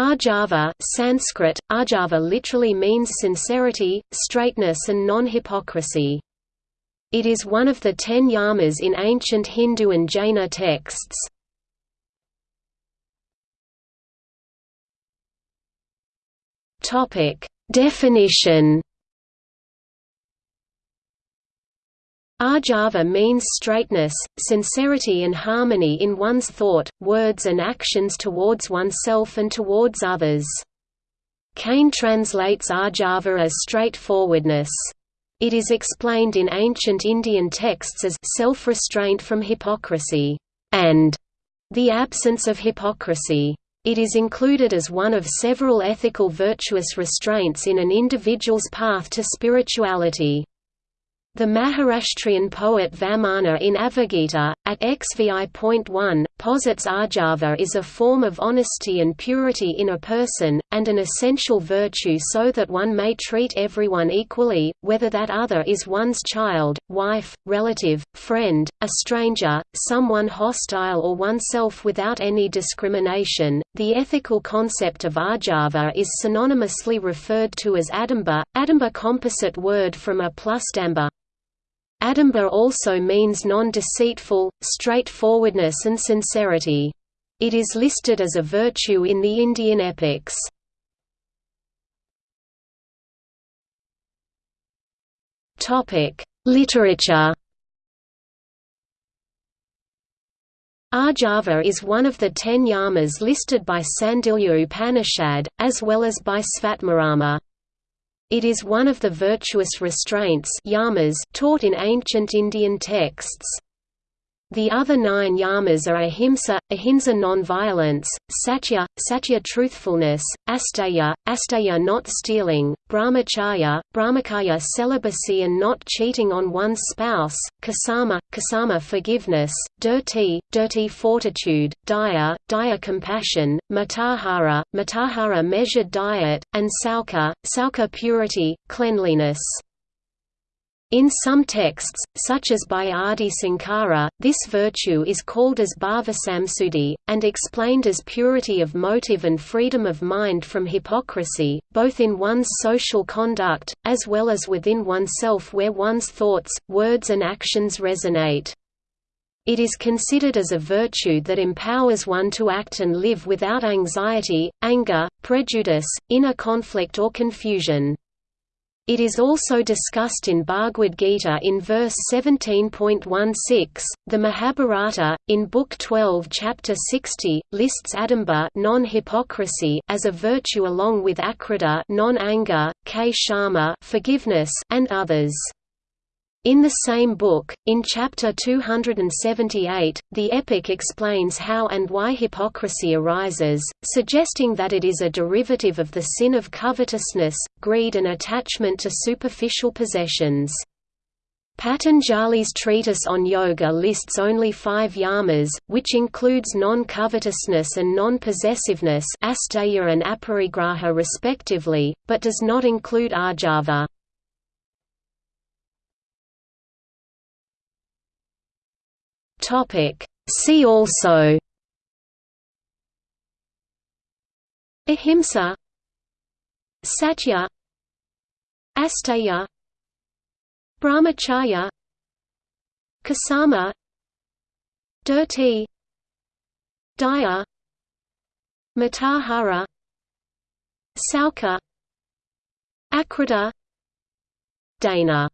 Arjava Sanskrit, Arjava literally means sincerity, straightness and non-hypocrisy. It is one of the ten yamas in ancient Hindu and Jaina texts. Definition Arjava means straightness, sincerity and harmony in one's thought, words and actions towards oneself and towards others. Kane translates Arjava as straightforwardness. It is explained in ancient Indian texts as self-restraint from hypocrisy, and the absence of hypocrisy. It is included as one of several ethical virtuous restraints in an individual's path to spirituality. The Maharashtrian poet Vamana in Avagita, at XVI.1, posits Arjava is a form of honesty and purity in a person, and an essential virtue so that one may treat everyone equally, whether that other is one's child, wife, relative, friend, a stranger, someone hostile or oneself without any discrimination. The ethical concept of Arjava is synonymously referred to as Adamba, Adamba composite word from a plus damba, Adamba also means non-deceitful, straightforwardness and sincerity. It is listed as a virtue in the Indian epics. Literature Arjava is one of the ten yamas listed by Sandilya Upanishad, as well as by Svatmarama. It is one of the virtuous restraints yamas taught in ancient Indian texts. The other nine yamas are ahimsa, ahimsa non-violence, satya, satya truthfulness, asteya, asteya not stealing, brahmacharya, brahmacharya celibacy and not cheating on one's spouse, kasama, kasama forgiveness, dirti, dirti fortitude, daya, daya compassion, mitahara, mitahara measured diet, and sauka, sauka purity, cleanliness. In some texts, such as by Adi Sankara, this virtue is called as bhavasamsuddhi, and explained as purity of motive and freedom of mind from hypocrisy, both in one's social conduct, as well as within oneself where one's thoughts, words and actions resonate. It is considered as a virtue that empowers one to act and live without anxiety, anger, prejudice, inner conflict or confusion. It is also discussed in Bhagavad Gita in verse 17.16. The Mahabharata, in Book 12, Chapter 60, lists adamba non-hypocrisy as a virtue along with akrodha non-anger, k forgiveness, and others. In the same book, in chapter 278, the epic explains how and why hypocrisy arises, suggesting that it is a derivative of the sin of covetousness, greed and attachment to superficial possessions. Patanjali's treatise on yoga lists only five yamas, which includes non-covetousness and non-possessiveness and aparigraha respectively, but does not include arjava. Topic. See also Ahimsa Satya Asteya Brahmacharya Kasama Dirti Daya Mitahara Sauka Akrodha Dana